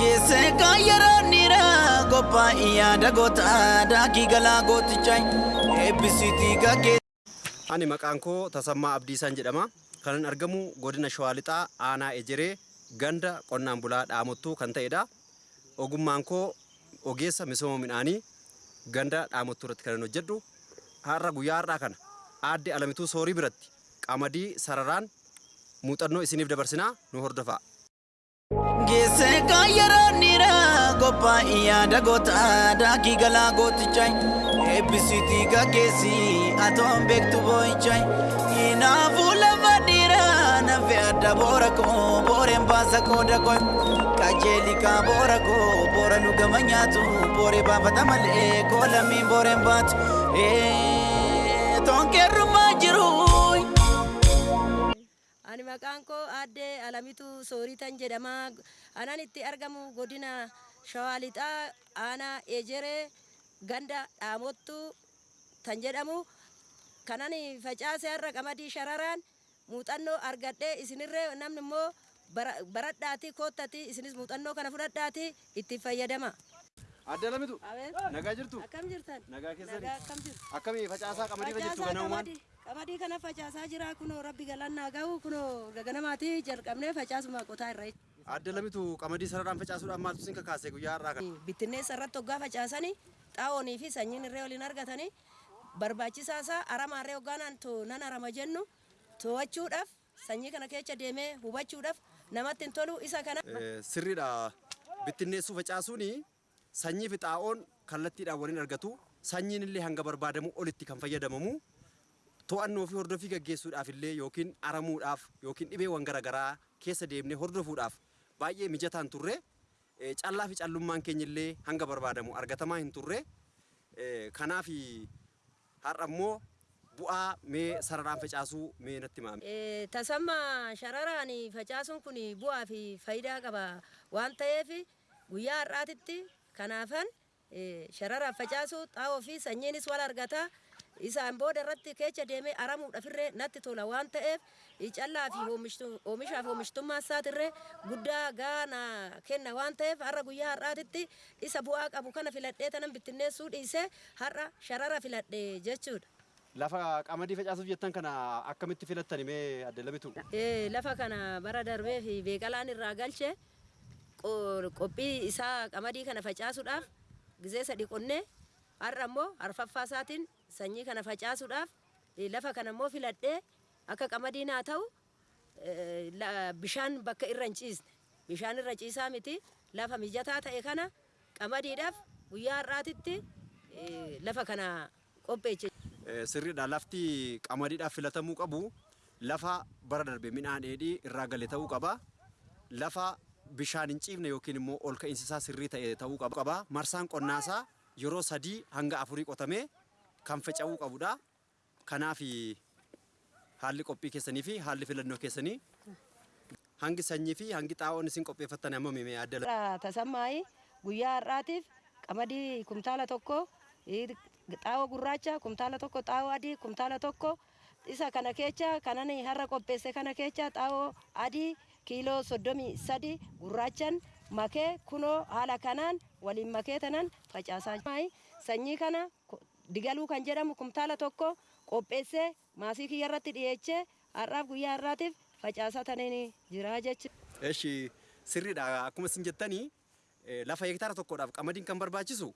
Geesse yaada daakii galaa gootichaa eebbisiitii gaggeessa. Ani maqaan koo Tasammaa Abdiisaan jedhama. Argamu godina Shawaa Lixaa Aanaa Ejeree ganda qonnaan bulaa dhaamottuu kan ta'edha. Ogummaan koo ogeessa misooma midhaanii ganda dhaamottuu irratti kan hojjedhu. Har'a guyyaa har'aa kana aadde Alamituu Soorii biratti qamadii sararaan muuxannoo isiniif dabarsinaa nu hordofaa. Geesse kaayyaraa niraa qophaa'ii yaada goota daakii galaa gootichaa eebbisiitii gaggeessi atoon beektu boo'ichaa inaafuu lafa dhiiraa nafe adda boora koo booreen baasa qooda koo qajeelikaa boora koo boora nu gama nyaatu booree baafata malee koo lammiin booreen baatu toonkeerrumaa jiru. Maqaan koo aadde Alamitu Sooritan jedhama. Anan itti argamu godina Shawaa Lixaa aanaa Ejeree ganda dhaamottu tan jedhamu. Kanan facaase har'a qamadii shararaan muuxannoo argadhee isinirree namni immoo baradhaati koottati isinis muuxannoo kana fudhadhaati itti fayyadama. Aadde Alamitu nagaa jirtu? Akkam jirtan? Nagaa keessani? Nagaa akkam jirtu? Akkamii facaasaa qamadii Facaasaa ganamumaan? Qamadii- kana facaasaa jira kunoo rabbi galannaa gahu kunoo gaganamaati jalqabnee facaasuma qotaa irra Aadde Alamitu qamadii sararaan facaasuudhaan maaltu isin kakaase guyyaa har'aa kana? bittinneessa irratti hoggaa facaasanii xaa'oonii fi sanyiin irree waliin argatanii barbaachisaa isaa aramaarree hoggaanaan to nan arama jennu to'achuudhaaf sanyii kana keessa deemee hubachuudhaaf namatti hin tolu isa kana. Sirriidha. Bittinneessuu facaasuun sanyii fi xaa'oon kallattiidhaan waliin argatu. Sanyiin illee hanga barbaadamu olitti kan fayyadamamu. To'annoo fi hordofii gaggeessuudhaaf illee yookiin aramuudhaaf yookiin dhibeewwan garaagaraa keessa deemnee hordofuudhaaf baay'ee mijataan turre. Eh, Callaa fi callummaan keenya illee hanga barbaadamu argatamaa hin turre. Eh, Kanaaf har'a immoo bu'aa mee sararaan facaasuu mee natti. Eh, Tasamma shararaan facaasuun kun bu'aa fi faayidaa qaba waan ta'eef guyyaa har'aatitti kanaafan eh, shararaan facaasuu xaa'oo fi sanyiinis wal argata. Isaan booda irratti keessa deemee aramuudhaafirree natti tola waan ta'eef callaa fi oomishtu- oomishaaf oomishtummaa isaatirree guddaa gaana kenna waan ta'eef har'a guyyaa har'aatitti isa bu'aa qabu kana filadhee tanan bittinneessuu dhiisee har'a sharara filadhee jechuudha. Lafa qamadii facaasuuf jettan kana akkamitti filattani mee Aadde Alamitu? Eh, lafa kana bara darbee fi beekalaan irraa galche qo- qophii isaa qamadii kana facaasuudhaaf gizee sadi qonnee har'a immoo arfaffaa isaatiin sanyii kana facaasuudhaaf lafa kana immoo filadhee akka qamadiin haa ta'u bishaan bakka irra hin ciisne bishaan irra ciisaa miti lafa mijataa ta'e kana qamadiidhaaf guyyaa har'aatitti lafa kana qopheeche. Sirriidha lafti qamadiidhaaf filatamuu qabu lafa bara darbe midhaan dheedhii irraa gale ta'uu qaba. Lafa bishaan hin ciifne yookiin immoo ol ka'iinsi isaa sirrii ta'e ta'uu qaba. Marsaan qonnaasaa yeroo sadii hanga afurii qotamee kan faca'uu qabudha. Kanaaf haalli qophii keessanii fi haalli filannoo keessanii hangi sanyii fi hangi xaa'oon isin qopheeffattan amma mee adda Irraa tasammaayi guyyaa har'aatiif qamadii kumtaala tokko xaa'oo gurraacha kumtaala tokko xaa'oo adii kumtaala tokko isa kana kecha kanan har'a qopheesse kana kecha xaa'oo adii kiiloo soddomii sadi gurraachan makee kunoo haala kanaan waliin makee tanan facaasaa. Sanyii kana digaluu kan jedhamu kumtaala tokko qopheessee maasii kiyya irratti dhiyeechee har'aaf guyyaa har'aatiif facaasaa taniin jira jechuudha. Eshi sirriidha akkuma isin jettanii eh, lafa hektaara tokkodhaaf qamadiin kan barbaachisu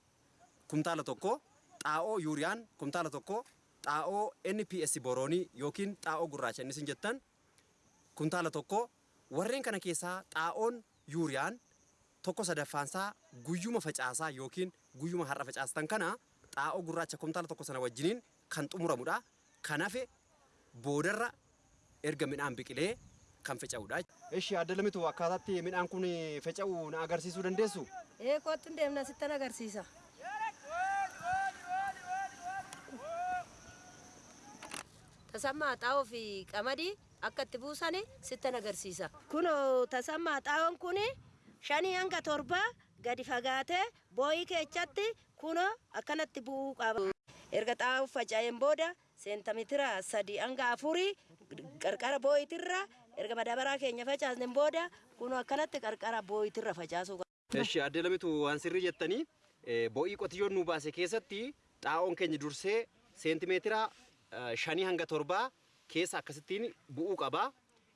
kumtaala tokko xaa'oo yuuriyaan kumtaala tokko xaa'oo NPS boroonii yookiin xaa'oo gurraacha inni isin jettan kumtaala tokko warreen kana keessaa xaa'oon yuuriyaan tokko sadaffaansaa guyyuma facaasaa yookiin guyyuma har'a facaastan kana xaa'oo gurraacha kumtaala tokko sana wajjiniin kan xumuramudha. Kan hafe boodarra erga midhaan biqilee kan faca'udha. Eshi adda lamitu akkaataatti midhaan kun faca'u na agarsiisuu dandeessu? Ee kottu hin deemna sittan agarsiisa. Tasammaa xaa'oo fi qamadii akka itti buusan sittan agarsiisa. Kunoo tasammaa xaa'oon kun shanii hanga torbaa gadi fagaatee boo'ii keechatti kunoo akkanatti bu'uu qaba. Erga xaa'oo faca'een booda seentamitira sadi hanga afurii qarqara boo'itirra erga madabaraa keenya facaasneen booda kunoo akkanatti qarqara boo'itirra facaasuu qaba. Eshi adde lamitu waan sirrii jettanii eh, bo'ii qotiyyoon nu baase keessatti xaa'oon keenya dursee seentimeetira eh, shanii hanga torbaa keessa akkasittiin bu'uu qaba.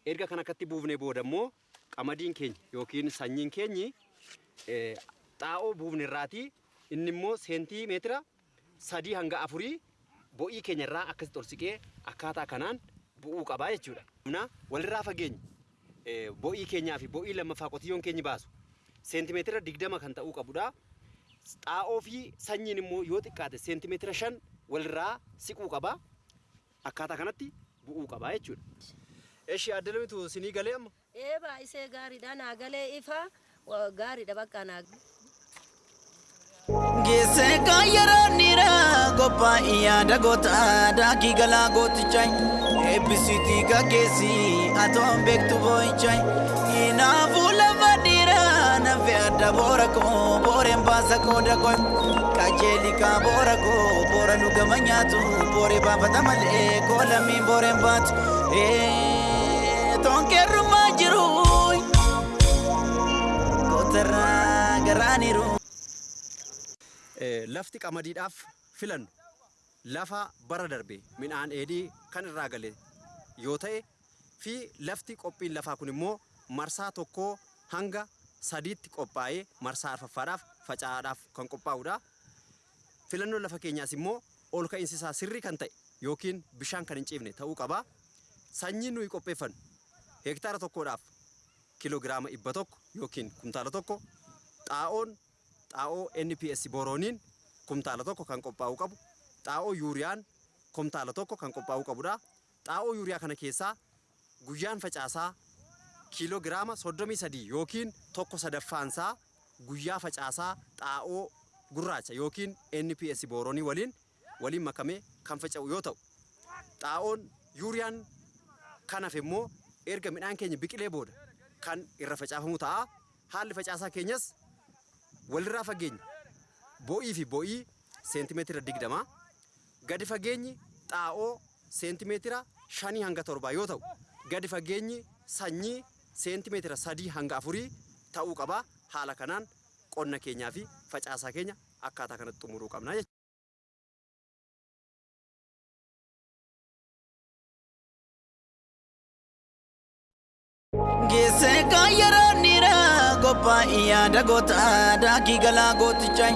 Erga kan akkatti buufnee booda immoo qamadiin keenya yookiin sanyiin keenyi xaa'oo buufne irraati inni immoo seentimeetira sadii hanga afurii bo'ii keenya irraa akkasitti ol siqee akkaataa kanaan bu'uu qabaa jechuudha. Humna walirraa fageenya eh, bo'ii keenyaa fi bo'ii lammaffaa qotiyyoon keenyi baasu seentimeetira digdama kan ta'uu qabudha. Xaa'oo fi sanyiin immoo yoo xiqqaate seentimeetira shan walirraa siquu qaba. Akkaataa kanatti bu'uu qaba jechuudha. Eshi adda lamitu sinii galee amma? Ee baay'isee gaariidha naa galee ifa wa- gaariidha bakka naa Geesse kan yeroo niraa qophaa'e yaada goota daakii galaa gootichaa eebbisiitii gaggeessi atoon beektu boo'ichaa inaafuu lafa dhiiraa nafe adda boora koo booreen baasa qooda koo qajeeli kaa boora koo boora nu gama nyaatu booree baafata malee koo lammiin booreen baatu toonkeerrumaa jiru. Eh, Lafti qamadiidhaaf filannu lafa bara darbe midhaan dheedhii kan irraa gale yoo ta'e fi lafti qophiin lafaa kun immoo marsaa tokkoo hanga sadiitti qophaa'ee marsaa arfaffaadhaaf faca'aadhaaf kan qophaa'udha. Filannoon lafa keenyaas immoo ol ka'iinsi isaa sirrii kan ta'e yookiin bishaan kan hin ciifne ta'uu qaba. Sanyiin nuyi qopheeffannu hektaara tokkodhaaf kiloogiraama dhibba tokko yookiin kumtaala tokko xaa'oon boorooniin kumtaala tokko kan qophaa'uu qabu xaa'oo yuuriyaan kumtaala tokko kan qophaa'uu qabudha. Xaa'oo yuuriyaa kana keessaa guyyaan facaasaa kiiloogiraama soddomii sadii yookiin tokko sadaffaansaa guyyaa facaasaa xaa'oo gurraacha yookiin NPS booroonii waliin waliin makamee kan faca'u yoo ta'u xaa'oon yuuriyaan kanaaf immoo erga midhaan keenya biqilee booda kan irra facaafamu ta'a. Haalli facaasaa keenyas walirraa fageenya bo'ii fi bo'ii seentimeetira digdama gadi fageenyi xaa'oo seentimeetira shanii hanga torbaa yoo ta'u gadi fageenyi sanyii seentimeetira sadii hanga afurii ta'uu qaba haala kanaan qonna keenyaa fi facaasaa keenya akkaataa kanatti xumuruu qabna jechuudha. Geesse niraa qophaa'e yaada goota daakii galaa gootichaa